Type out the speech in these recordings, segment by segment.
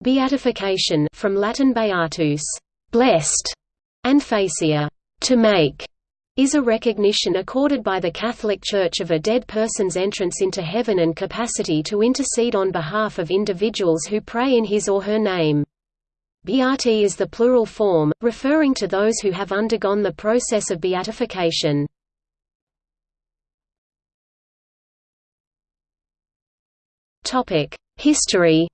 Beatification from Latin beatus, blessed, and facere, to make, is a recognition accorded by the Catholic Church of a dead person's entrance into heaven and capacity to intercede on behalf of individuals who pray in his or her name. Beati is the plural form, referring to those who have undergone the process of beatification. History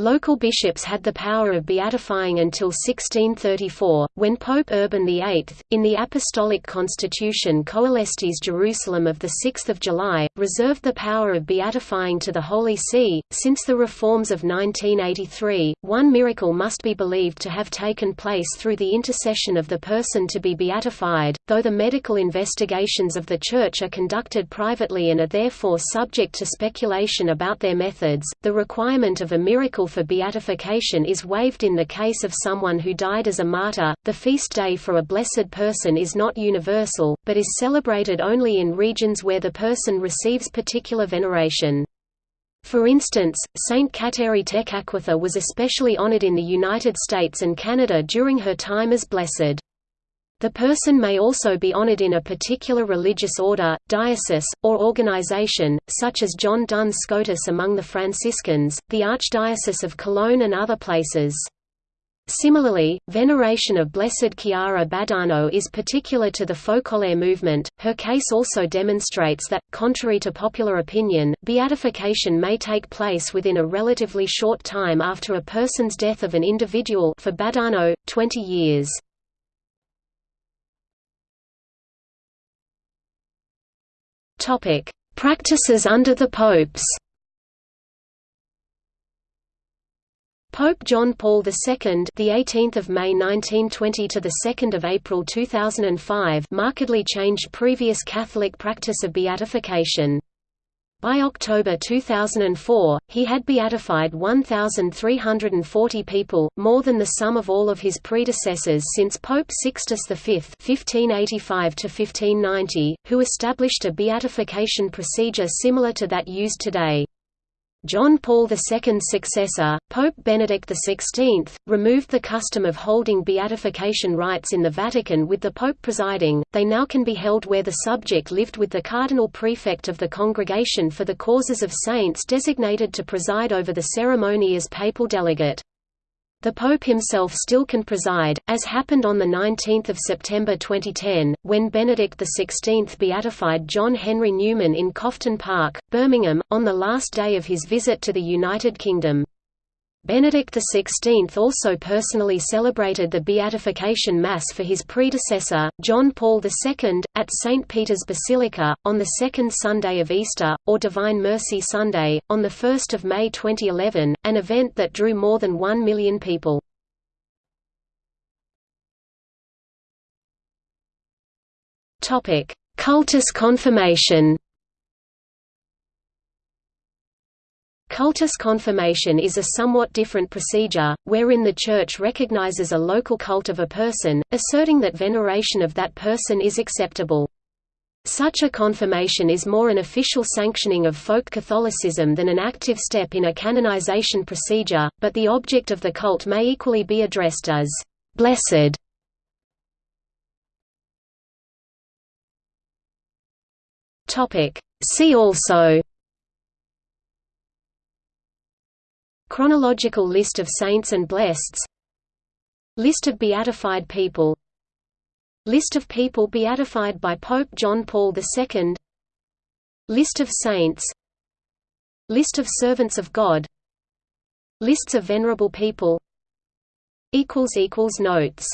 Local bishops had the power of beatifying until 1634, when Pope Urban VIII, in the Apostolic Constitution Coelestis Jerusalem of 6 July, reserved the power of beatifying to the Holy See. Since the reforms of 1983, one miracle must be believed to have taken place through the intercession of the person to be beatified, though the medical investigations of the Church are conducted privately and are therefore subject to speculation about their methods. The requirement of a miracle for beatification is waived in the case of someone who died as a martyr. The feast day for a blessed person is not universal, but is celebrated only in regions where the person receives particular veneration. For instance, Saint Kateri Tekakwitha was especially honored in the United States and Canada during her time as blessed. The person may also be honored in a particular religious order, diocese, or organization, such as John Duns Scotus among the Franciscans, the Archdiocese of Cologne and other places. Similarly, veneration of Blessed Chiara Badano is particular to the Focolare movement. Her case also demonstrates that, contrary to popular opinion, beatification may take place within a relatively short time after a person's death of an individual for Badano, 20 years. Topic: Practices under the popes. Pope John Paul II, the 18th of May 1920 to the 2nd of April 2005, markedly changed previous Catholic practice of beatification. By October 2004, he had beatified 1,340 people, more than the sum of all of his predecessors since Pope Sixtus V (1585–1590), who established a beatification procedure similar to that used today. John Paul II's successor, Pope Benedict XVI, removed the custom of holding beatification rites in the Vatican with the Pope presiding, they now can be held where the subject lived with the cardinal prefect of the Congregation for the Causes of Saints designated to preside over the ceremony as papal delegate. The Pope himself still can preside, as happened on 19 September 2010, when Benedict XVI beatified John Henry Newman in Cofton Park, Birmingham, on the last day of his visit to the United Kingdom. Benedict XVI also personally celebrated the Beatification Mass for his predecessor, John Paul II, at St. Peter's Basilica, on the second Sunday of Easter, or Divine Mercy Sunday, on 1 May 2011, an event that drew more than one million people. Cultus confirmation Cultus confirmation is a somewhat different procedure, wherein the Church recognizes a local cult of a person, asserting that veneration of that person is acceptable. Such a confirmation is more an official sanctioning of folk Catholicism than an active step in a canonization procedure, but the object of the cult may equally be addressed as «blessed». See also Chronological list of saints and blesseds List of beatified people. List of people beatified by Pope John Paul II List of saints. List of servants of God. Lists of venerable people. Notes